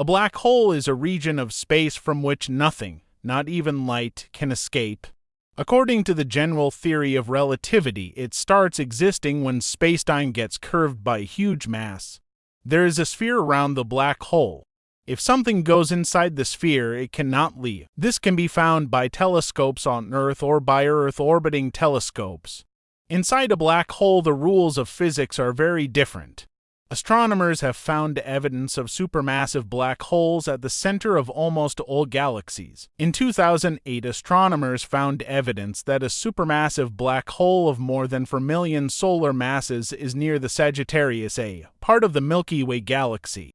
A black hole is a region of space from which nothing, not even light, can escape. According to the general theory of relativity, it starts existing when spacetime gets curved by huge mass. There is a sphere around the black hole. If something goes inside the sphere, it cannot leave. This can be found by telescopes on Earth or by Earth orbiting telescopes. Inside a black hole, the rules of physics are very different. Astronomers have found evidence of supermassive black holes at the center of almost all galaxies. In 2008, astronomers found evidence that a supermassive black hole of more than 4 million solar masses is near the Sagittarius A, part of the Milky Way galaxy.